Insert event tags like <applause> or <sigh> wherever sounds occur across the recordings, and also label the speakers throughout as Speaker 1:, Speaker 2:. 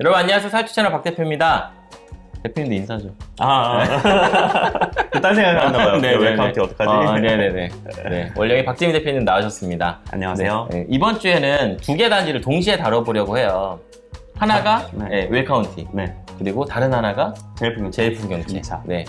Speaker 1: 여러분 안녕하세요 살찌 채널 박 대표입니다. 대표님도 인사 좀.
Speaker 2: 아, 아. <laughs> 딴 생각이 났나 봐요.
Speaker 1: 네, 네,
Speaker 2: 웰카운티
Speaker 1: 네.
Speaker 2: 어떡하지?
Speaker 1: 어, 네네네. 네. 원래 박재민 대표님 나오셨습니다.
Speaker 2: 안녕하세요.
Speaker 1: 네, 네. 이번 주에는 두 개 단지를 동시에 다뤄보려고 해요. 하나가
Speaker 2: 네.
Speaker 1: 네, 웰카운티
Speaker 2: 네.
Speaker 1: 그리고 다른 하나가
Speaker 2: 제일 풍경.
Speaker 1: 제일 풍경채.
Speaker 2: 이차.
Speaker 1: 네.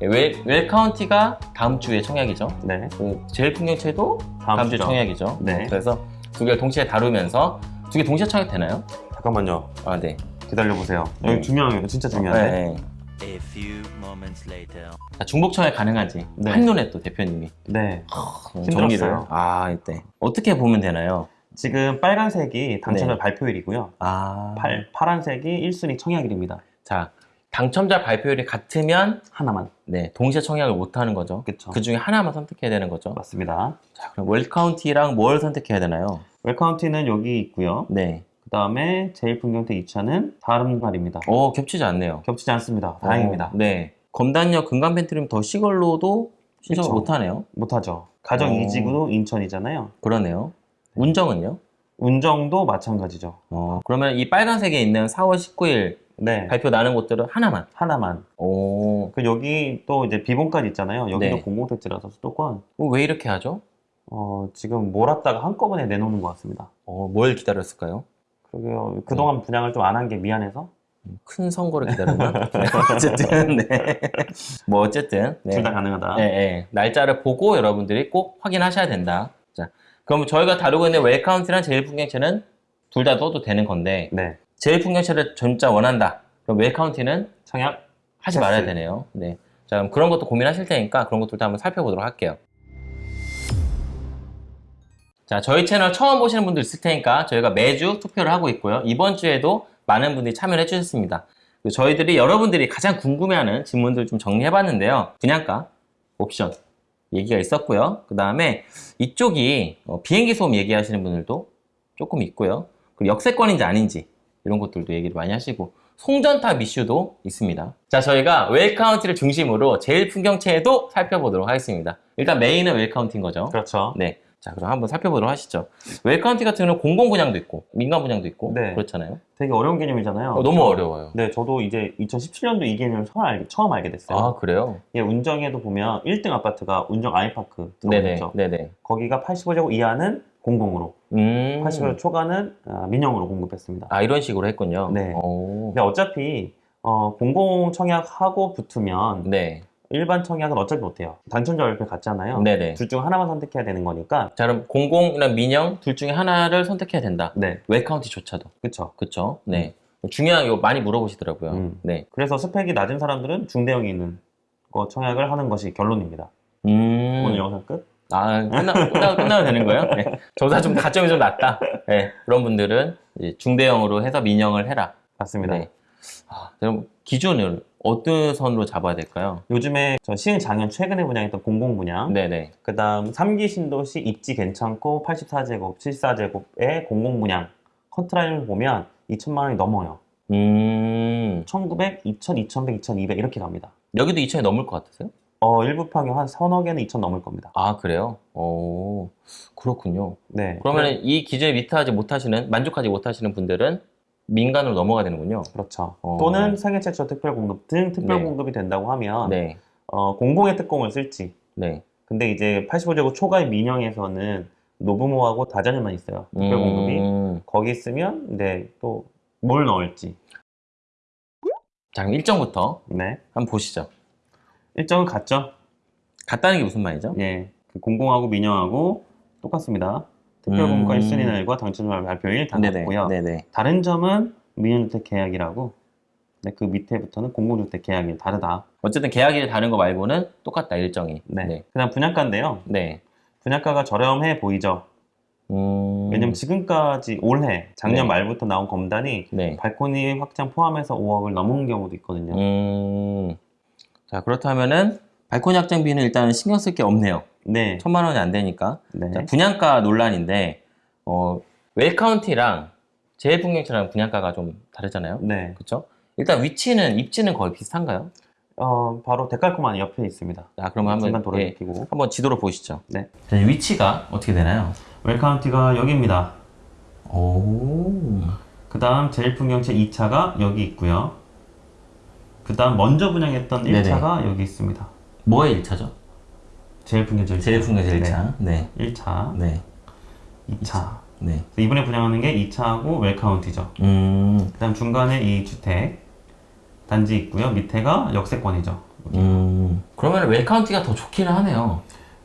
Speaker 1: 웰, 웰카운티가 다음 주에 청약이죠.
Speaker 2: 네.
Speaker 1: 그 제일 풍경채도
Speaker 2: 다음,
Speaker 1: 다음, 주에. 청약이죠.
Speaker 2: 네.
Speaker 1: 그래서 두 개를 동시에 다루면서 두 개 동시에 청약 되나요?
Speaker 2: 잠깐만요.
Speaker 1: 아, 네.
Speaker 2: 기다려보세요. 여기
Speaker 1: 네.
Speaker 2: 중요해요. 진짜 중요한데.
Speaker 1: 네.
Speaker 3: A few moments later.
Speaker 1: 자, 중복 청약 가능한지
Speaker 2: 네.
Speaker 1: 한눈에 또 대표님이
Speaker 2: 네.
Speaker 1: 어,
Speaker 2: 힘들었어요.
Speaker 1: 정리를 아 이때 어떻게 보면 되나요?
Speaker 2: 지금 빨간색이 당첨자
Speaker 1: 네.
Speaker 2: 발표일이고요.
Speaker 1: 아
Speaker 2: 팔, 파란색이 1순위 청약일입니다.
Speaker 1: 자 당첨자 발표율이 같으면
Speaker 2: 하나만.
Speaker 1: 네 동시에 청약을 못 하는 거죠.
Speaker 2: 그쵸.
Speaker 1: 그 중에 하나만 선택해야 되는 거죠.
Speaker 2: 맞습니다.
Speaker 1: 자 그럼 웰카운티랑 뭘 선택해야 되나요?
Speaker 2: 웰카운티는 여기 있고요.
Speaker 1: 네.
Speaker 2: 그 다음에 제일 풍경태 2차는 다른 말입니다.
Speaker 1: 오 겹치지 않네요.
Speaker 2: 겹치지 않습니다. 다행입니다.
Speaker 1: 어, 네. 검단역 금강 펜트림 더 시걸로도 신청을
Speaker 2: 그쵸.
Speaker 1: 못 하네요.
Speaker 2: 못하죠. 가정
Speaker 1: 어.
Speaker 2: 이직으로 인천이잖아요.
Speaker 1: 그러네요. 운정은요?
Speaker 2: 운정도 마찬가지죠.
Speaker 1: 어 그러면 이 빨간색에 있는 4월 19일
Speaker 2: 네.
Speaker 1: 발표 나는 곳들은 하나만.
Speaker 2: 하나만.
Speaker 1: 오.
Speaker 2: 그 여기 또 이제 비본까지 있잖아요. 여기도
Speaker 1: 네.
Speaker 2: 공공택지라서 수도권.
Speaker 1: 어, 왜 이렇게 하죠?
Speaker 2: 어, 지금 몰았다가 한꺼번에 내놓는 것 같습니다.
Speaker 1: 어, 뭘 기다렸을까요?
Speaker 2: 그러게요. 그동안 분양을 좀 안 한 게 미안해서
Speaker 1: 큰 선거를 기다렸나? 네, <laughs> 어쨌든, 네. 뭐, 어쨌든. 네.
Speaker 2: 둘다 가능하다.
Speaker 1: 네, 네. 날짜를 보고 여러분들이 꼭 확인하셔야 된다. 자, 그럼 저희가 다루고 있는 웰카운트랑 제일풍경채는 둘다 넣어도 되는 건데,
Speaker 2: 네.
Speaker 1: 제일풍경채를 진짜 원한다. 그럼 웰카운트는
Speaker 2: 청약
Speaker 1: 하지 말아야 되네요. 네. 자, 그럼 그런 것도 고민하실 테니까 그런 것들도 한번 살펴보도록 할게요. 자, 저희 채널 처음 보시는 분들 있을 테니까 저희가 매주 투표를 하고 있고요. 이번 주에도 많은 분들이 참여를 해주셨습니다. 저희들이 여러분들이 가장 궁금해하는 질문들 좀 정리해봤는데요. 분양가, 옵션 얘기가 있었고요. 그 다음에 이쪽이 어, 비행기 소음 얘기하시는 분들도 조금 있고요. 그리고 역세권인지 아닌지 이런 것들도 얘기를 많이 하시고 송전탑 이슈도 있습니다. 자, 저희가 웰카운티를 중심으로 제일 풍경채도 살펴보도록 하겠습니다. 일단 메인은 웰카운티인 거죠.
Speaker 2: 그렇죠.
Speaker 1: 네. 자, 그럼 한번 살펴보도록 하시죠. 웰카운티 같은 경우는 공공 분양도 있고, 민간 분양도 있고,
Speaker 2: 네.
Speaker 1: 그렇잖아요.
Speaker 2: 되게 어려운 개념이잖아요.
Speaker 1: 어, 너무 어려워요.
Speaker 2: 네, 저도 이제 2017년도 이 개념을 처음, 알, 처음 알게 됐어요.
Speaker 1: 아, 그래요?
Speaker 2: 예, 운정에도 보면 1등 아파트가 운정 아이파크
Speaker 1: 네네.
Speaker 2: 들어오죠.
Speaker 1: 네네.
Speaker 2: 거기가 85제곱 이하는 공공으로,
Speaker 1: 음.
Speaker 2: 85제곱 초과는 아, 민영으로 공급했습니다.
Speaker 1: 아, 이런 식으로 했군요.
Speaker 2: 네.
Speaker 1: 오.
Speaker 2: 근데 어차피 어, 공공 청약하고 붙으면
Speaker 1: 네.
Speaker 2: 일반 청약은 어차피 못해요. 당첨자 발표 같잖아요.
Speaker 1: 네네.
Speaker 2: 둘 중 하나만 선택해야 되는 거니까.
Speaker 1: 자, 그럼 공공이랑 민영 둘 중에 하나를 선택해야 된다.
Speaker 2: 네,
Speaker 1: 웰카운티조차도.
Speaker 2: 그쵸.
Speaker 1: 그쵸? 네. 중요한 거 많이 물어보시더라고요.
Speaker 2: 음.
Speaker 1: 네.
Speaker 2: 그래서 스펙이 낮은 사람들은 중대형이 있는 거 청약을 하는 것이 결론입니다.
Speaker 1: 음.
Speaker 2: 오늘 영상 끝.
Speaker 1: 아, 끝나, 끝나, 끝나도 되는 거예요? 네. 저보다 좀 가점이 좀 낮다. 네. 그런 분들은 중대형으로 해서 민영을 해라.
Speaker 2: 맞습니다.
Speaker 1: 네. 아, 그럼 기준을 어떤 선으로 잡아야 될까요?
Speaker 2: 요즘에 저 시흥 장현 최근에 분양했던 공공 분양,
Speaker 1: 네네.
Speaker 2: 그 다음 3기 신도시 입지 괜찮고 84제곱, 74제곱의 공공 분양 컨트라인을 보면 2천만 원이 넘어요.
Speaker 1: 음,
Speaker 2: 1900, 2000, 2100, 2200 이렇게 갑니다.
Speaker 1: 여기도 2천이 넘을 것 같으세요?
Speaker 2: 어, 일부 평형 한 서너 개는 2천 넘을 겁니다.
Speaker 1: 아, 그래요? 오, 그렇군요.
Speaker 2: 네.
Speaker 1: 그러면 이 기준에 미트하지 못하시는, 만족하지 못하시는 분들은 민간으로 넘어가야 되는군요.
Speaker 2: 그렇죠.
Speaker 1: 어.
Speaker 2: 또는 생애 최초 특별 공급 등 특별
Speaker 1: 네.
Speaker 2: 공급이 된다고 하면
Speaker 1: 네,
Speaker 2: 어, 공공의 특공을 쓸지.
Speaker 1: 네.
Speaker 2: 근데 이제 85제곱 초과의 민영에서는 노부모하고 다자녀만 있어요. 특별 공급이.
Speaker 1: 음,
Speaker 2: 거기 있으면 네, 또 뭘 넣을지.
Speaker 1: 자, 그럼 일정부터
Speaker 2: 네.
Speaker 1: 한번 보시죠.
Speaker 2: 일정은 같죠?
Speaker 1: 같다는 게 무슨 말이죠?
Speaker 2: 예. 그 공공하고 민영하고 똑같습니다. 특별
Speaker 1: 음.
Speaker 2: 공급과 1순위 날과 당첨자 발표일 다
Speaker 1: 네네.
Speaker 2: 같고요.
Speaker 1: 네네.
Speaker 2: 다른 점은 민영주택 계약이라고 네, 그 밑에부터는 공공주택 계약이 다르다.
Speaker 1: 어쨌든 계약일 다른 거 말고는 똑같다, 일정이.
Speaker 2: 네.
Speaker 1: 네.
Speaker 2: 그다음 분양가인데요.
Speaker 1: 네.
Speaker 2: 분양가가 저렴해 보이죠.
Speaker 1: 음,
Speaker 2: 왜냐면 지금까지 올해 작년
Speaker 1: 네.
Speaker 2: 말부터 나온 검단이
Speaker 1: 네.
Speaker 2: 발코니 확장 포함해서 5억을 넘은 경우도 있거든요.
Speaker 1: 음, 자, 그렇다면은 발코니 확장비는 일단 신경 쓸 게 없네요.
Speaker 2: 네.
Speaker 1: 천만 원이 안 되니까.
Speaker 2: 네.
Speaker 1: 자, 분양가 논란인데, 어, 웰카운티랑 제일풍경채랑 분양가가 좀 다르잖아요.
Speaker 2: 네.
Speaker 1: 그렇죠? 일단 위치는 입지는 거의 비슷한가요?
Speaker 2: 어, 바로 데칼코만 옆에 있습니다.
Speaker 1: 자, 그러면 한번
Speaker 2: 도로
Speaker 1: 예. 한번 지도로 보시죠.
Speaker 2: 네.
Speaker 1: 자, 위치가 어떻게 되나요?
Speaker 2: 웰카운티가 여기입니다.
Speaker 1: 오,
Speaker 2: 그 다음 제일 풍경채 2차가 여기 있고요. 그 다음 먼저 분양했던
Speaker 1: 네네.
Speaker 2: 1차가 여기 있습니다.
Speaker 1: 뭐의 1차죠?
Speaker 2: 제일 풍경채 1차.
Speaker 1: 제일 풍경 제일 1차. 네.
Speaker 2: 1차,
Speaker 1: 네.
Speaker 2: 2차.
Speaker 1: 네.
Speaker 2: 이번에 분양하는 게 2차하고 웰카운티죠.
Speaker 1: 음.
Speaker 2: 그 다음 중간에 이 주택 단지 있고요. 밑에가 역세권이죠.
Speaker 1: 음. 그러면 웰카운티가 더 좋기는 하네요.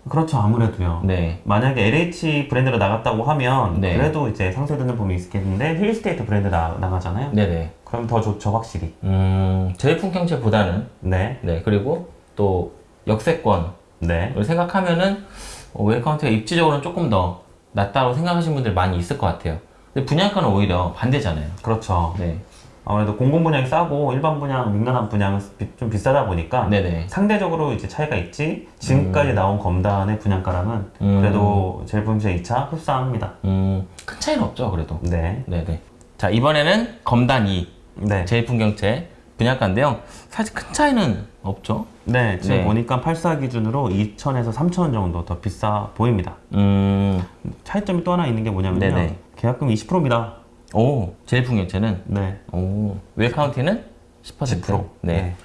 Speaker 2: 그렇죠. 아무래도요.
Speaker 1: 네.
Speaker 2: 만약에 LH 브랜드로 나갔다고 하면
Speaker 1: 네.
Speaker 2: 그래도 이제 상쇄되는 부분이 있겠는데 힐스테이트 브랜드 나, 나가잖아요.
Speaker 1: 네네.
Speaker 2: 그럼 더 좋죠, 확실히.
Speaker 1: 음. 제일 풍경채보다는
Speaker 2: 네,
Speaker 1: 네. 그리고 또 역세권을
Speaker 2: 네,
Speaker 1: 생각하면은 어, 웰카운티가 입지적으로는 조금 더 낫다고 생각하시는 분들 많이 있을 것 같아요. 근데 분양가는 오히려 반대잖아요.
Speaker 2: 그렇죠.
Speaker 1: 네.
Speaker 2: 아무래도 공공 분양이 싸고 일반 분양, 민간한 분양은 비- 좀 비싸다 보니까
Speaker 1: 네네.
Speaker 2: 상대적으로 이제 차이가 있지. 지금까지 나온 검단의 분양가랑은
Speaker 1: 음.
Speaker 2: 그래도 제일 분제 2차 흡사합니다.
Speaker 1: 음. 큰 차이는 없죠, 그래도.
Speaker 2: 네,
Speaker 1: 네네. 자, 이번에는 검단 2.
Speaker 2: 네,
Speaker 1: 제일 풍경채 분양가인데요. 사실 큰 차이는 없죠.
Speaker 2: 네. 지금
Speaker 1: 네.
Speaker 2: 보니까 8사 기준으로 2천에서 3천 정도 더 비싸 보입니다.
Speaker 1: 음.
Speaker 2: 차이점이 또 하나 있는 게 뭐냐면요.
Speaker 1: 네네.
Speaker 2: 계약금 20%입니다.
Speaker 1: 오, 제일 풍경채는
Speaker 2: 네,
Speaker 1: 오, 웰카운티는 10%.
Speaker 2: 10%.
Speaker 1: 네.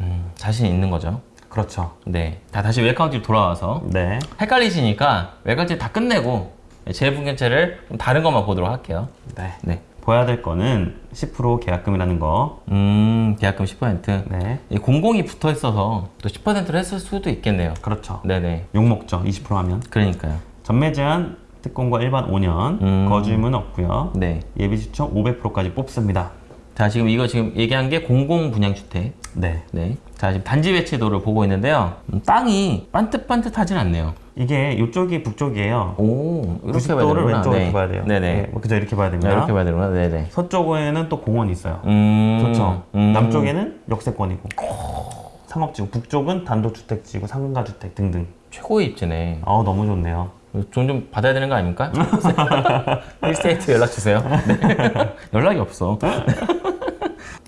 Speaker 1: 음, 자신 있는 거죠.
Speaker 2: 그렇죠.
Speaker 1: 네. 자, 다시 웰카운티로 돌아와서
Speaker 2: 네,
Speaker 1: 헷갈리시니까 웰카운티 다 끝내고 좀 다른 것만 보도록 할게요.
Speaker 2: 네.
Speaker 1: 네.
Speaker 2: 보야 될 거는 10% 계약금이라는 거.
Speaker 1: 음, 계약금 10%.
Speaker 2: 네,
Speaker 1: 이 공공이 붙어 있어서 또 10%를 했을 수도 있겠네요.
Speaker 2: 그렇죠.
Speaker 1: 네네.
Speaker 2: 욕 먹죠. 20% 하면.
Speaker 1: 그러니까요.
Speaker 2: 전매 제한 특공과 일반 5년,
Speaker 1: 음.
Speaker 2: 거주임은 없고요.
Speaker 1: 네.
Speaker 2: 예비 시청 500%까지 뽑습니다.
Speaker 1: 자, 지금 이거 지금 얘기한 게 공공 분양 주택.
Speaker 2: 네.
Speaker 1: 네. 자, 지금 단지 배치도를 보고 있는데요. 음, 땅이 반듯반듯하진 않네요.
Speaker 2: 이게 이쪽이 북쪽이에요.
Speaker 1: 오, 이렇게 봐야
Speaker 2: 90도를
Speaker 1: 되는구나.
Speaker 2: 왼쪽으로
Speaker 1: 네.
Speaker 2: 봐야 돼요.
Speaker 1: 네네.
Speaker 2: 뭐 그죠? 이렇게 봐야
Speaker 1: 네,
Speaker 2: 됩니다.
Speaker 1: 이렇게 봐야 되는구나. 네네.
Speaker 2: 서쪽에는 또 공원이 있어요.
Speaker 1: 음.
Speaker 2: 좋죠.
Speaker 1: 음.
Speaker 2: 남쪽에는 역세권이고 상업지구, 북쪽은 단독주택지구, 상가주택 등등.
Speaker 1: 최고의 입지네.
Speaker 2: 아 너무 좋네요.
Speaker 1: 돈 좀 받아야 되는 거 아닙니까? <laughs> 힐스테이트 연락 주세요. <laughs> 네. <laughs> 연락이 없어.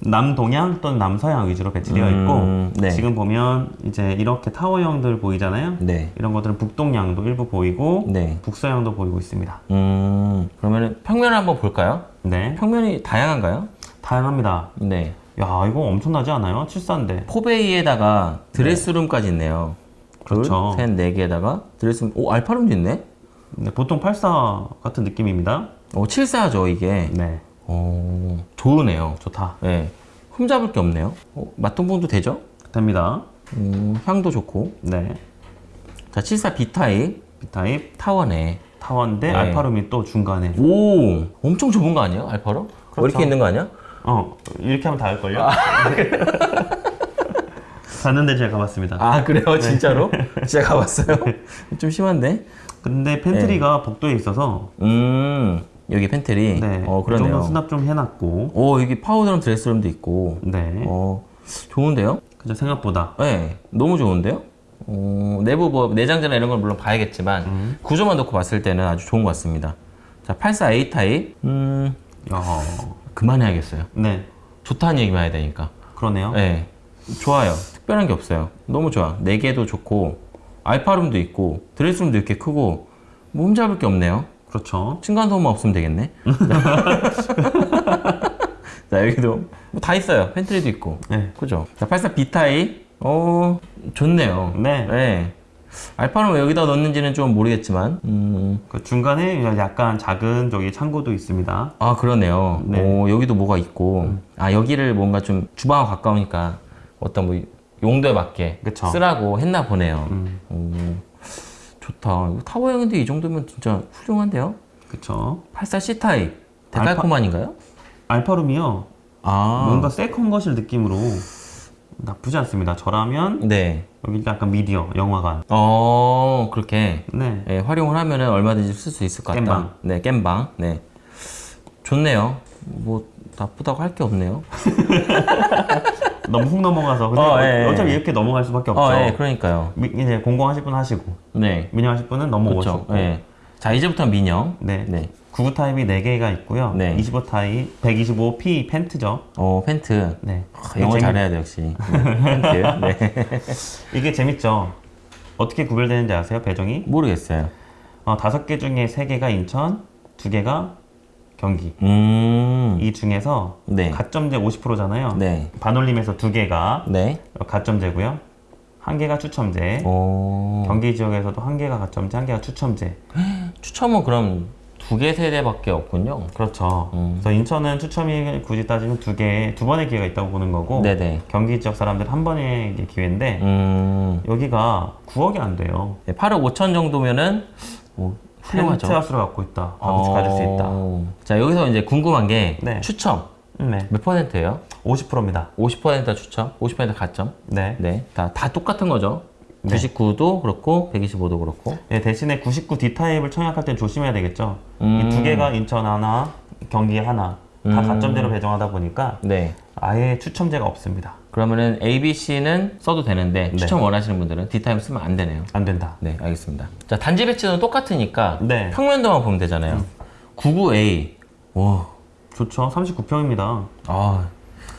Speaker 2: 남동향 또는 남서향 위주로 배치되어
Speaker 1: 음,
Speaker 2: 있고
Speaker 1: 네.
Speaker 2: 지금 보면 이제 이렇게 타워형들 보이잖아요.
Speaker 1: 네.
Speaker 2: 이런 것들은 북동향도 일부 보이고
Speaker 1: 네.
Speaker 2: 북서향도 보이고 있습니다.
Speaker 1: 음, 그러면 평면을 한번 볼까요?
Speaker 2: 네,
Speaker 1: 평면이 다양한가요?
Speaker 2: 다양합니다.
Speaker 1: 네.
Speaker 2: 야 이거 엄청나지 않아요? 7사인데
Speaker 1: 포베이에다가 드레스룸까지 있네요.
Speaker 2: 그렇죠.
Speaker 1: 둘, 셋, 네 개에다가 드레스룸. 오, 알파룸도 있네?
Speaker 2: 네, 보통 8사 같은 느낌입니다.
Speaker 1: 오, 7사죠, 이게.
Speaker 2: 네,
Speaker 1: 오, 좋으네요.
Speaker 2: 좋다.
Speaker 1: 네. 흠잡을 게 없네요. 어, 맛동봉도 되죠?
Speaker 2: 됩니다.
Speaker 1: 음, 향도 좋고.
Speaker 2: 네,
Speaker 1: 자, 74 B타입
Speaker 2: B타입
Speaker 1: 타워네.
Speaker 2: 타워인데
Speaker 1: 네.
Speaker 2: 알파룸이 또 중간에
Speaker 1: 오, 엄청 좁은 거 아니에요? 알파룸?
Speaker 2: 그렇죠.
Speaker 1: 이렇게 있는 거 아니야?
Speaker 2: 어 이렇게 하면 닿을걸요? <laughs> 갔는데 제가 가봤습니다.
Speaker 1: 아, 그래요? 진짜로? 진짜 가봤어요? <laughs> 좀 심한데?
Speaker 2: 근데 pantry가 복도에 있어서
Speaker 1: 음, 여기 팬트리.
Speaker 2: 네,
Speaker 1: 어, 그러네요.
Speaker 2: 수납 좀 해놨고
Speaker 1: 오, 여기 파우더룸 드레스룸도 있고.
Speaker 2: 네,
Speaker 1: 어, 좋은데요?
Speaker 2: 그죠 생각보다
Speaker 1: 네, 너무 좋은데요? 어, 내부 뭐 내장재나 이런 걸 물론 봐야겠지만
Speaker 2: 음.
Speaker 1: 구조만 놓고 봤을 때는 아주 좋은 것 같습니다. 자, 84A 타입. 음,
Speaker 2: 야,
Speaker 1: 그만해야겠어요.
Speaker 2: 네
Speaker 1: 좋다는 얘기만 해야 되니까.
Speaker 2: 그러네요.
Speaker 1: 네, 좋아요. 특별한 게 없어요. 너무 좋아. 4 bay도 좋고 알파룸도 있고 드레스룸도 이렇게 크고 흠잡을 게 없네요.
Speaker 2: 그렇죠.
Speaker 1: 층간소음만 없으면 되겠네. <laughs> 자, 여기도 뭐 다 있어요. pantry도 있고.
Speaker 2: 네,
Speaker 1: 그죠? 자, 84 B타입. 어, 좋네요.
Speaker 2: 네.
Speaker 1: 알파는 왜 여기다 넣는지는 좀 모르겠지만. 음,
Speaker 2: 그 중간에 약간 작은 저기 창고도 있습니다.
Speaker 1: 아, 그러네요.
Speaker 2: 네.
Speaker 1: 오, 여기도 뭐가 있고. 아, 여기를 뭔가 좀 주방하고 가까우니까 어떤 뭐 용도에 맞게
Speaker 2: 그쵸.
Speaker 1: 쓰라고 했나 보네요.
Speaker 2: 음,
Speaker 1: 오, 좋다. 타워형인데 이 정도면 진짜 훌륭한데요?
Speaker 2: 그렇죠.
Speaker 1: 84 C타입. 데칼코마니인가요?
Speaker 2: 알파 룸이요.
Speaker 1: 아.
Speaker 2: 뭔가 second 거실 느낌으로 나쁘지 않습니다. 저라면
Speaker 1: 네.
Speaker 2: 여기 약간 미디어 영화관.
Speaker 1: 어, 그렇게.
Speaker 2: 네,
Speaker 1: 예, 활용을 하면은 얼마든지 쓸 수 있을 것 같다.
Speaker 2: 겜방.
Speaker 1: 네, 겜방. 네. 좋네요. 뭐, 나쁘다고 할 게 없네요. <laughs>
Speaker 2: 너무 훅 넘어가서 근데
Speaker 1: 어, 예, 예.
Speaker 2: 어차피 이렇게 넘어갈 수밖에 없죠.
Speaker 1: 어, 예, 그러니까요.
Speaker 2: 미- 이제 공공하실 분 하시고
Speaker 1: 네.
Speaker 2: 민영하실 분은
Speaker 1: 그렇죠.
Speaker 2: 넘어오시고.
Speaker 1: 예. 자, 이제부터 민영.
Speaker 2: 네.
Speaker 1: 네.
Speaker 2: 99 타입이 4개가 있고요.
Speaker 1: 네.
Speaker 2: 25 타입, 125P pent죠.
Speaker 1: 어, pent.
Speaker 2: 네.
Speaker 1: 아, 영어 잘해야 돼, 역시. 네, 펜트. 네. <laughs>
Speaker 2: 이게 재밌죠. 어떻게 구별되는지 아세요? 배정이?
Speaker 1: 모르겠어요.
Speaker 2: 어, 5개 중에 3개가 인천, 2개가 경기.
Speaker 1: 음.
Speaker 2: 이 중에서
Speaker 1: 네.
Speaker 2: 가점제 50%잖아요.
Speaker 1: 네.
Speaker 2: 반올림에서 두 개가
Speaker 1: 네.
Speaker 2: 가점제고요. 한 개가 추첨제.
Speaker 1: 오.
Speaker 2: 경기 지역에서도 한 개가 가점제, 한 개가 추첨제. <gasps>
Speaker 1: 추첨은 그럼 두 개 세대밖에 없군요.
Speaker 2: 그렇죠.
Speaker 1: 음.
Speaker 2: 그래서 인천은 추첨이 굳이 따지면 두 개, 두 번의 기회가 있다고 보는 거고,
Speaker 1: 네네.
Speaker 2: 경기 지역 사람들 한 번의 기회인데,
Speaker 1: 음.
Speaker 2: 여기가 9억이 안 돼요.
Speaker 1: 네, 8억 5천 정도면은 뭐 훌륭하죠.
Speaker 2: 펜트하우스를 갖고 있다. 가족 가질 수 있다.
Speaker 1: 어. 자 여기서 이제 궁금한 게
Speaker 2: 네.
Speaker 1: 추첨
Speaker 2: 네.
Speaker 1: 몇 퍼센트예요?
Speaker 2: 50%입니다.
Speaker 1: 50% 추첨, 50% 가점.
Speaker 2: 네.
Speaker 1: 네, 다, 다 똑같은 거죠.
Speaker 2: 네.
Speaker 1: 99도 그렇고 125도 그렇고.
Speaker 2: 네, 대신에 99 D타입을 청약할 때 조심해야 되겠죠.
Speaker 1: 음.
Speaker 2: 이두 개가 인천 하나, 경기 하나, 다
Speaker 1: 음.
Speaker 2: 가점제로 배정하다 보니까
Speaker 1: 네.
Speaker 2: 아예 추첨제가 없습니다.
Speaker 1: 그러면은 A, B, C는 써도 되는데
Speaker 2: 네.
Speaker 1: 추첨 원하시는 분들은 D 타임 쓰면 안 되네요.
Speaker 2: 안 된다.
Speaker 1: 네, 알겠습니다. 자, 단지 배치는 똑같으니까
Speaker 2: 네. 음.
Speaker 1: 평면도만 보면 되잖아요. 99A. 와.
Speaker 2: 좋죠. 39평입니다.
Speaker 1: 아,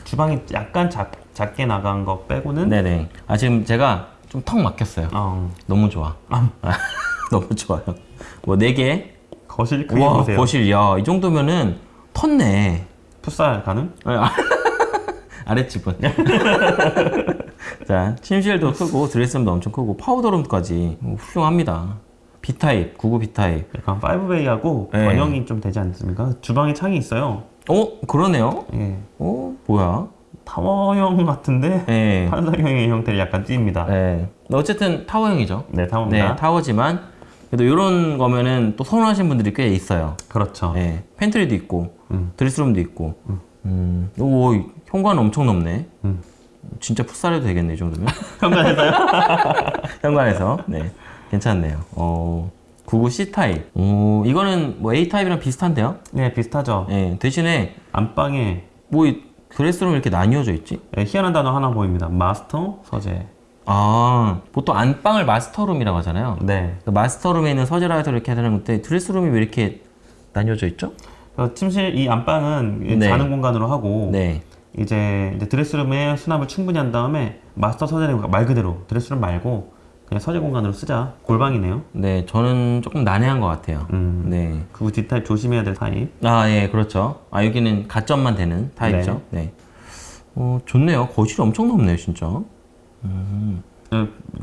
Speaker 2: 주방이 약간 작, 작게 나간 거 빼고는
Speaker 1: 네네. 아, 지금 제가 좀 턱 막혔어요.
Speaker 2: 어,
Speaker 1: 너무 좋아.
Speaker 2: 아. <laughs>
Speaker 1: 너무 좋아요. 뭐, 4개.
Speaker 2: 거실 크기
Speaker 1: 와,
Speaker 2: 보세요.
Speaker 1: 거실, 야, 이 정도면은 텄네.
Speaker 2: 풋살 가능?
Speaker 1: 아, 아랫집은. <laughs> 자, 침실도 크고, 드레스룸도 엄청 크고, 파우더룸까지 뭐 훌륭합니다. B타입, 99 B타입.
Speaker 2: 약간 5베이하고
Speaker 1: 네.
Speaker 2: 원형이 좀 되지 않습니까? 주방에 창이 있어요.
Speaker 1: 어, 그러네요.
Speaker 2: 예.
Speaker 1: 어, 뭐야?
Speaker 2: 타워형 같은데
Speaker 1: 네. <laughs>
Speaker 2: 판상형의 형태를 약간 띄입니다.
Speaker 1: 네. 어쨌든 타워형이죠.
Speaker 2: 네, 타워입니다.
Speaker 1: 네, 타워지만, 그래도 이런 거면은 또 선호하시는 분들이 꽤 있어요.
Speaker 2: 그렇죠.
Speaker 1: 네, 팬트리도 있고,
Speaker 2: 음.
Speaker 1: 드레스룸도 있고, 음, 오, 현관 엄청 넓네.
Speaker 2: 음.
Speaker 1: 진짜 풋살해도 되겠네, 이 정도면. <laughs>
Speaker 2: 현관에서요? <laughs>
Speaker 1: 현관에서. 네. 괜찮네요. 어, 99 C타입. 오, 이거는 뭐 A타입이랑 비슷한데요?
Speaker 2: 네, 비슷하죠.
Speaker 1: 네, 대신에,
Speaker 2: 안방에
Speaker 1: 뭐, 이 드레스룸 이렇게 나뉘어져 있지?
Speaker 2: 네, 희한한 단어 하나 보입니다. 마스터 서재.
Speaker 1: 아, 보통 안방을 마스터룸이라고 하잖아요.
Speaker 2: 네.
Speaker 1: 그 마스터룸에 있는 서재라 해서 이렇게 하는 건데, 드레스룸이 왜 이렇게 나뉘어져 있죠?
Speaker 2: 그래서 침실 이 안방은 이
Speaker 1: 네.
Speaker 2: 자는 공간으로 하고
Speaker 1: 네.
Speaker 2: 이제, 이제 드레스룸에 수납을 충분히 한 다음에 마스터 서재를 말 그대로 드레스룸 말고 그냥 서재 공간으로 쓰자. 골방이네요.
Speaker 1: 네, 저는 조금 난해한 것 같아요.
Speaker 2: 음.
Speaker 1: 네.
Speaker 2: 그 뒷타입 조심해야 될 타입.
Speaker 1: 아, 예, 그렇죠. 아, 여기는 가점만 되는 타입이죠. 네. 어, 좋네요. 거실이 엄청 넓네요, 진짜.
Speaker 2: 어,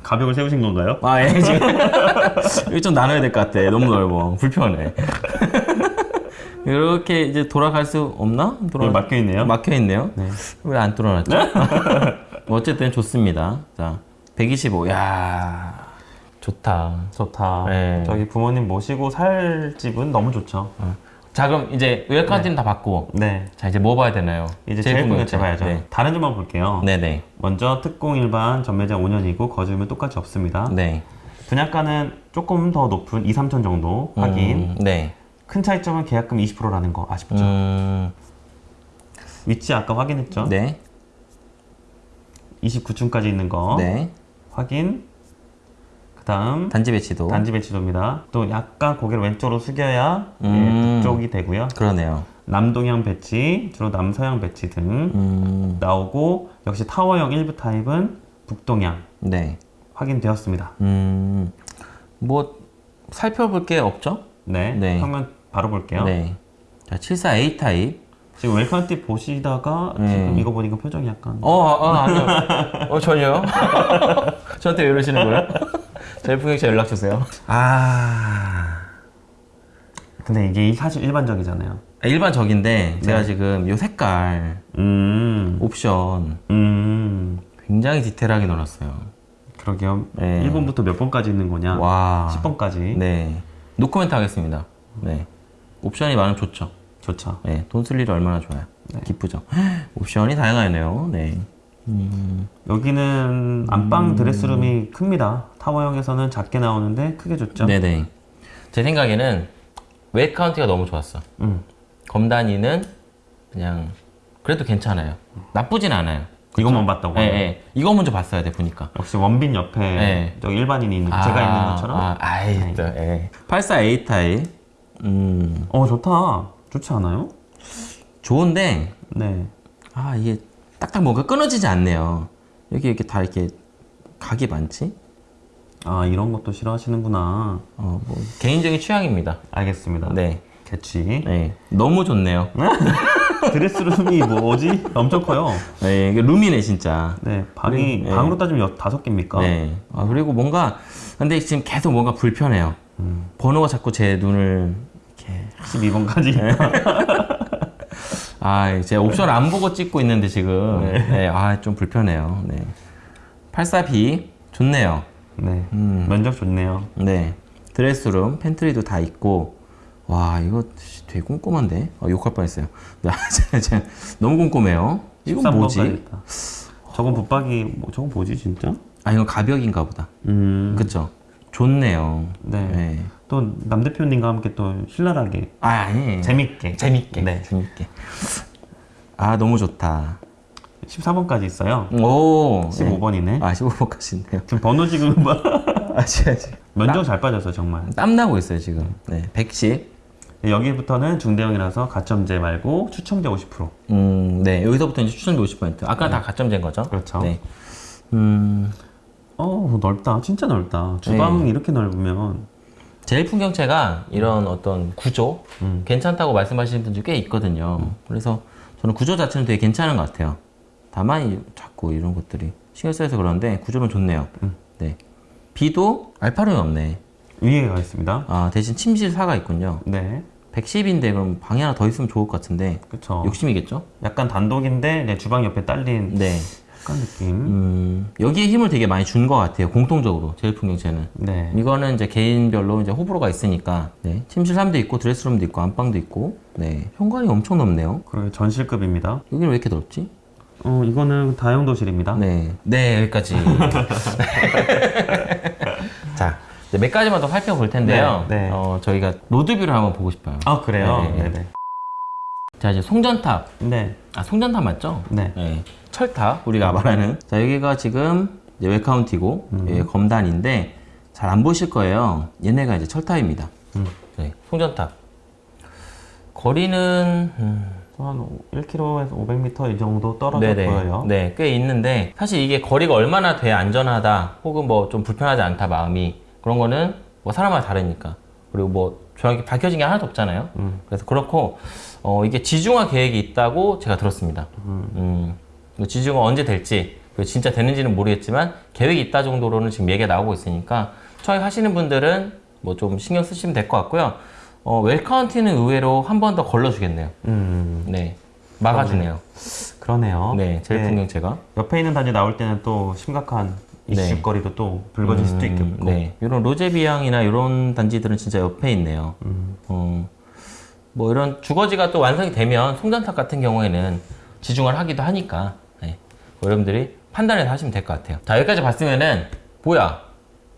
Speaker 2: 가벽을 세우신 건가요?
Speaker 1: 아, 예, 지금. <laughs> 여기 좀 나눠야 될 것 같아. 너무 넓어. 불편해. 이렇게 이제 돌아갈 수 없나? 돌아...
Speaker 2: 막혀 있네요.
Speaker 1: 막혀 있네요.
Speaker 2: 네.
Speaker 1: 왜안 뚫어놨죠? <laughs> 뭐 어쨌든 좋습니다. 자, 125. 야 좋다.
Speaker 2: 좋다.
Speaker 1: 네.
Speaker 2: 저기 부모님 모시고 살 집은 너무 좋죠.
Speaker 1: 자, 그럼 이제 웰카운티는 다 받고.
Speaker 2: 네.
Speaker 1: 자, 이제 뭐 봐야 되나요?
Speaker 2: 이제 제일
Speaker 1: 궁금한
Speaker 2: 궁금해 봐야죠.
Speaker 1: 네.
Speaker 2: 다른 점만 볼게요.
Speaker 1: 네네.
Speaker 2: 먼저 특공 일반 전매장 5년이고 거주면 똑같이 없습니다.
Speaker 1: 네.
Speaker 2: 분양가는 조금 더 높은 2, 3천 정도 확인.
Speaker 1: 음, 네.
Speaker 2: 큰 차이점은 계약금 20%라는 거 아쉽죠?
Speaker 1: 음,
Speaker 2: 위치 아까 확인했죠?
Speaker 1: 네.
Speaker 2: 29층까지 있는 거
Speaker 1: 네.
Speaker 2: 확인. 그 다음
Speaker 1: 단지 배치도.
Speaker 2: 단지 배치도입니다. 또 약간 고개를 왼쪽으로 숙여야 예,
Speaker 1: 음.
Speaker 2: 북쪽이 되고요.
Speaker 1: 그러네요.
Speaker 2: 남동향 배치, 주로 남서향 배치 등
Speaker 1: 음,
Speaker 2: 나오고 역시 타워형 일부 타입은 북동향
Speaker 1: 네.
Speaker 2: 확인되었습니다.
Speaker 1: 음, 뭐, 살펴볼 게 없죠?
Speaker 2: 네,
Speaker 1: 네.
Speaker 2: 평면 바로 볼게요.
Speaker 1: 네. 자, 74A 타입.
Speaker 2: 지금 웰컴티 보시다가
Speaker 1: 음.
Speaker 2: 지금 이거 보니까 표정이 약간
Speaker 1: 어, 어, 아니요. 어, 전혀요? <laughs> 저한테 왜 이러시는 거예요? 저희 풍경채 연락 주세요. 아.
Speaker 2: 근데 이게 사실 일반적이잖아요.
Speaker 1: 일반적인데, 제가
Speaker 2: 네.
Speaker 1: 지금 요 색깔,
Speaker 2: 음,
Speaker 1: 옵션,
Speaker 2: 음,
Speaker 1: 굉장히 디테일하게 넣어놨어요.
Speaker 2: 그러게요.
Speaker 1: 네.
Speaker 2: 1번부터 몇 번까지 있는 거냐?
Speaker 1: 와.
Speaker 2: 10번까지.
Speaker 1: 네. 노코멘트 하겠습니다. 네. 옵션이 많으면 좋죠.
Speaker 2: 좋죠.
Speaker 1: 네. 돈 쓸 일이 얼마나 좋아요.
Speaker 2: 네.
Speaker 1: 기쁘죠. <gasps> 옵션이 다양하네요. 네.
Speaker 2: 여기는 안방
Speaker 1: 음.
Speaker 2: 드레스룸이 큽니다. 타워형에서는 작게 나오는데 크게 줬죠.
Speaker 1: 네네. 제 생각에는 웨이 카운티가 너무 좋았어.
Speaker 2: 음.
Speaker 1: 검단위는 그냥 그래도 괜찮아요. 나쁘진 않아요.
Speaker 2: 이것만 봤다고.
Speaker 1: 예, 예. 이거 먼저 봤어야 돼 보니까.
Speaker 2: 역시 원빈 옆에
Speaker 1: 네.
Speaker 2: 저 일반인이 있는 제가 있는 것처럼.
Speaker 1: 아, 아이, 또, 예. 84A 타입. 음,
Speaker 2: 어 좋다. 좋지 않아요?
Speaker 1: 좋은데
Speaker 2: 네.
Speaker 1: 아 이게 딱딱 뭔가 끊어지지 않네요. 여기 이렇게 다 이렇게 각이 많지?
Speaker 2: 아 이런 것도 싫어하시는구나.
Speaker 1: 어, 뭐 개인적인 취향입니다.
Speaker 2: 알겠습니다.
Speaker 1: 네.
Speaker 2: 개취.
Speaker 1: 네, 너무 좋네요.
Speaker 2: 드레스룸이 뭐지? 엄청 커요.
Speaker 1: 네, 이게 룸이네 진짜.
Speaker 2: 네, 방이
Speaker 1: 네.
Speaker 2: 방으로 따지면 여- 다섯 개입니까?
Speaker 1: 네. 아, 그리고 뭔가 근데 지금 계속 뭔가 불편해요. 번호가 자꾸 제 눈을 이렇게
Speaker 2: 12번까지. <laughs>
Speaker 1: 아, 제 옵션 안 보고 찍고 있는데 지금 네. 아, 좀 불편해요. 네. 84B 좋네요.
Speaker 2: 네,
Speaker 1: 음.
Speaker 2: 면적 좋네요.
Speaker 1: 네. 드레스룸, 팬트리도 다 있고 와, 이거 되게 꼼꼼한데. 아, 욕할 뻔했어요. <laughs> 너무 꼼꼼해요. 이건
Speaker 2: 13번까지
Speaker 1: 뭐지?
Speaker 2: 저건 붙박이 뭐 저건 뭐지 진짜?
Speaker 1: 아, 이건 가벽인가 보다.
Speaker 2: 음.
Speaker 1: 그쵸? 좋네요.
Speaker 2: 네.
Speaker 1: 네.
Speaker 2: 또 남 대표님과 함께 또 신랄하게
Speaker 1: 아, 아니.
Speaker 2: 재밌게
Speaker 1: 재밌게.
Speaker 2: 네.
Speaker 1: 재밌게. 아, 너무 좋다.
Speaker 2: 14번까지 있어요.
Speaker 1: 오.
Speaker 2: 15번이네.
Speaker 1: 아, 15번까지 있네요.
Speaker 2: 지금 번호 지금 봐.
Speaker 1: 아직, 아직.
Speaker 2: 면적 잘 빠졌어 정말.
Speaker 1: 땀 나고 있어요, 지금. 네. 110.
Speaker 2: 여기부터는 중대형이라서 가점제 말고 추첨제 50%.
Speaker 1: 음, 네. 여기서부터 이제 추천비 50%. 아까 다 가점제인 거죠?
Speaker 2: 그렇죠.
Speaker 1: 네. 음,
Speaker 2: 어 넓다. 진짜 넓다. 주방
Speaker 1: 네.
Speaker 2: 이렇게 넓으면
Speaker 1: 제일 풍경체가 이런 어떤 구조
Speaker 2: 음.
Speaker 1: 괜찮다고 말씀하시는 분들 꽤 있거든요. 그래서 저는 구조 자체는 되게 괜찮은 것 같아요. 다만 이- 자꾸 이런 것들이 신경 쓰여서 그런데 구조는 좋네요.
Speaker 2: 음.
Speaker 1: 네. B도 알파룸이 없네.
Speaker 2: 위에가 있습니다.
Speaker 1: 아, 대신 침실 4가 있군요.
Speaker 2: 네.
Speaker 1: 110인데 그럼 방이 하나 더 있으면 좋을 것 같은데
Speaker 2: 그쵸.
Speaker 1: 욕심이겠죠?
Speaker 2: 약간 단독인데 네, 주방 옆에 딸린
Speaker 1: 네.
Speaker 2: 약간 느낌.
Speaker 1: 음, 여기에 힘을 되게 많이 준 것 같아요. 공통적으로 제일 풍경체는.
Speaker 2: 네.
Speaker 1: 이거는 이제 개인별로 이제 호불호가 있으니까 네. 침실 3도 있고 드레스룸도 있고 안방도 있고 네. 현관이 엄청 넓네요.
Speaker 2: 그리고 전실급입니다.
Speaker 1: 여기는 왜 이렇게 넓지?
Speaker 2: 어 이거는 다용도실입니다.
Speaker 1: 네. 네, 여기까지. <laughs> <laughs> 자, 몇 가지만 더 살펴볼 텐데요.
Speaker 2: 네, 네.
Speaker 1: 어, 저희가 로드뷰를 한번 보고 싶어요.
Speaker 2: 아 그래요?
Speaker 1: 네.
Speaker 2: 네. 네.
Speaker 1: 자, 이제 송전탑.
Speaker 2: 네.
Speaker 1: 아, 송전탑 맞죠?
Speaker 2: 네.
Speaker 1: 철탑, 우리가 말하는. 자, 여기가 지금 이제 웰카운티고,
Speaker 2: 음.
Speaker 1: 예, 검단인데, 잘 안 보실 거예요. 얘네가 이제 철탑입니다.
Speaker 2: 음.
Speaker 1: 네, 송전탑. 거리는, 음,
Speaker 2: 한 1km에서 500m 이 정도 떨어져 보여요.
Speaker 1: 네, 꽤 있는데, 사실 이게 거리가 얼마나 돼야 안전하다, 혹은 뭐 좀 불편하지 않다, 마음이. 그런 거는 뭐 사람마다 다르니까. 그리고 뭐 정확히 밝혀진 게 하나도 없잖아요.
Speaker 2: 음.
Speaker 1: 그래서 그렇고, 어, 이게 지중화 계획이 있다고 제가 들었습니다.
Speaker 2: 음.
Speaker 1: 음, 뭐 지중화 언제 될지, 그리고 진짜 되는지는 모르겠지만, 계획이 있다 정도로는 지금 얘기가 나오고 있으니까, 처획하시는 분들은 뭐 좀 신경 쓰시면 될 것 같고요. 어, 웰카운티는 의외로 한 번 더 걸러주겠네요.
Speaker 2: 음.
Speaker 1: 네. 막아주네요.
Speaker 2: 그러네요.
Speaker 1: 네, 제일
Speaker 2: 네.
Speaker 1: 풍경체가.
Speaker 2: 옆에 있는 단지 나올 때는 또 심각한
Speaker 1: 네.
Speaker 2: 이슈거리도 또 불거질 수도
Speaker 1: 음,
Speaker 2: 있겠고.
Speaker 1: 네. 이런 로제비앙이나 이런 단지들은 진짜 옆에 있네요.
Speaker 2: 음.
Speaker 1: 어, 뭐 이런 주거지가 또 완성이 되면 송전탑 같은 경우에는 지중화를 하기도 하니까 네. 뭐 여러분들이 판단해서 하시면 될 것 같아요. 자 여기까지 봤으면은 뭐야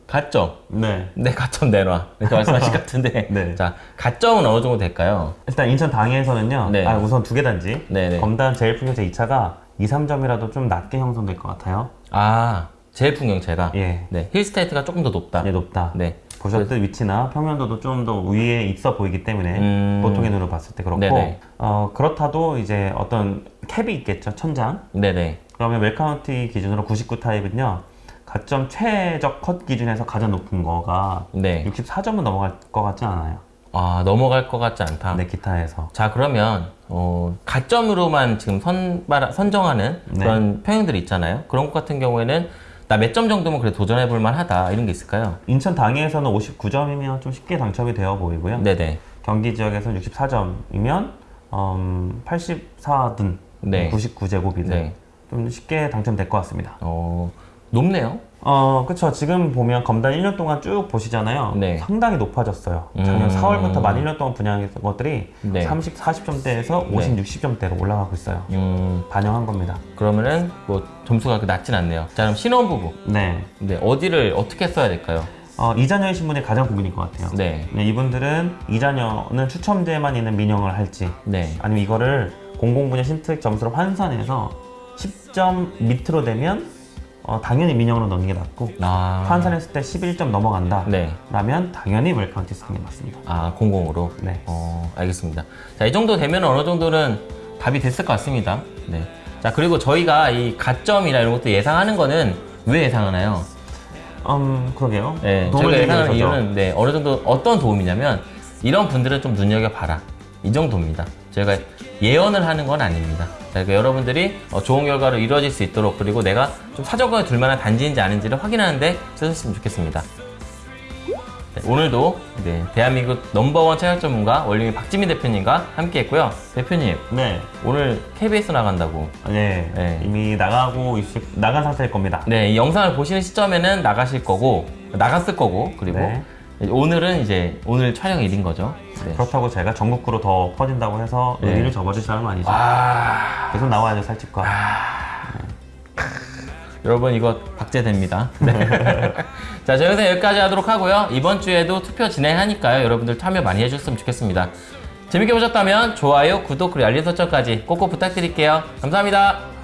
Speaker 1: 가점
Speaker 2: 네.
Speaker 1: 네 가점 내놔 이렇게 <laughs> 말씀하실 것 같은데
Speaker 2: 네.
Speaker 1: 자 가점은 어느 정도 될까요?
Speaker 2: 일단 인천 당해에서는요.
Speaker 1: 네.
Speaker 2: 아, 우선 두 개 단지.
Speaker 1: 네네.
Speaker 2: 검단 제일 풍경제 2차가 2, 3점이라도 좀 낮게 형성될 것 같아요.
Speaker 1: 아 제일 풍경체가
Speaker 2: 예.
Speaker 1: 네 힐스테이트가 조금 더 높다.
Speaker 2: 네, 높다.
Speaker 1: 네.
Speaker 2: 보셨듯 위치나 평면도도 좀 더 위에 있어 보이기 때문에
Speaker 1: 음.
Speaker 2: 보통의 눈으로 봤을 때 그렇고
Speaker 1: 네네.
Speaker 2: 어, 그렇다도 이제 어떤 캡이 있겠죠 천장
Speaker 1: 네네.
Speaker 2: 그러면 웰카운티 기준으로 99 타입은요 가점 최적 컷 기준에서 가장 높은 거가
Speaker 1: 네.
Speaker 2: 64점은 넘어갈 것 같지 않아요
Speaker 1: 아 넘어갈 것 같지 않다.
Speaker 2: 네 기타에서
Speaker 1: 자 그러면 어, 가점으로만 지금 선발 선정하는
Speaker 2: 네.
Speaker 1: 그런 평형들이 있잖아요. 그런 것 같은 경우에는 나 몇 점 정도면 그래 도전해 볼 만하다 이런 게 있을까요?
Speaker 2: 인천 당해에서는 59점이면 좀 쉽게 당첨이 되어 보이고요
Speaker 1: 네네.
Speaker 2: 경기 지역에서는 64점이면 음, 84든
Speaker 1: 네.
Speaker 2: 99제곱이든
Speaker 1: 네.
Speaker 2: 좀 쉽게 당첨될 것 같습니다
Speaker 1: 어 높네요.
Speaker 2: 어, 그쵸. 지금 보면 검단 1년 동안 쭉 보시잖아요.
Speaker 1: 네.
Speaker 2: 상당히 높아졌어요. 작년
Speaker 1: 음.
Speaker 2: 4월부터 만 1년 동안 분양했던 것들이
Speaker 1: 네.
Speaker 2: 30, 40점대에서 50, 60점대로 올라가고 있어요.
Speaker 1: 음
Speaker 2: 반영한 겁니다. 그러면은
Speaker 1: 뭐 점수가 그렇게 낮진 않네요. 자 그럼 신혼부부.
Speaker 2: 네.
Speaker 1: 네 어디를 어떻게 써야 될까요?
Speaker 2: 어, 이자녀이신 분이 가장 고민일 것 같아요.
Speaker 1: 네.
Speaker 2: 네, 이분들은 이자녀는 추첨제만 있는 민영을 할지
Speaker 1: 네.
Speaker 2: 아니면 이거를 공공분야 신특 점수로 환산해서 10점 밑으로 되면 어, 당연히 민영으로 넣는 게 낫고
Speaker 1: 아.
Speaker 2: 환산했을 때 11점 넘어간다.
Speaker 1: 네.
Speaker 2: 라면 당연히 웰카운티 쓰는 게 맞습니다.
Speaker 1: 아 공공으로.
Speaker 2: 네.
Speaker 1: 어, 알겠습니다. 자, 이 정도 되면 어느 정도는 답이 됐을 것 같습니다. 네. 자, 그리고 저희가 이 가점이나 이런 것도 예상하는 거는 왜 예상하나요?
Speaker 2: 음, 그러게요.
Speaker 1: 네, 저희가 예상하는. 이유는 네, 어느 정도 어떤 도움이냐면 이런 분들은 좀 눈여겨봐라. 이 정도입니다. 저희가 예언을 하는 건 아닙니다. 그러니까 여러분들이 어, 좋은 결과로 이루어질 수 있도록 그리고 내가 좀 사정권에 둘 만한 단지인지 아닌지를 확인하는데 쓰셨으면 좋겠습니다. 네, 오늘도 네, 대한민국 넘버원 차약 전문가 원림이 박지민 대표님과 함께 했고요. 대표님,
Speaker 2: 네.
Speaker 1: 오늘 KBS 나간다고.
Speaker 2: 네.
Speaker 1: 네.
Speaker 2: 이미 나가고 있을, 나간 상태일 겁니다.
Speaker 1: 네, 이 영상을 보시는 시점에는 나가실 거고, 나갔을 거고, 그리고
Speaker 2: 네.
Speaker 1: 오늘은 이제 오늘 촬영일인 거죠. 네.
Speaker 2: 그렇다고 제가 전국구로 더 퍼진다고 해서
Speaker 1: 네.
Speaker 2: 의리를 접어줄 사람은 아니죠.
Speaker 1: 아,
Speaker 2: 계속 나와야죠, 살집과.
Speaker 1: 여러분 이거 박제됩니다. 네. <laughs> 자, 저희 영상 여기까지 하도록 하고요. 이번 주에도 투표 진행하니까요. 여러분들 참여 많이 해주셨으면 좋겠습니다. 재밌게 보셨다면 좋아요, 구독, 그리고 알림 설정까지 꼭꼭 부탁드릴게요. 감사합니다.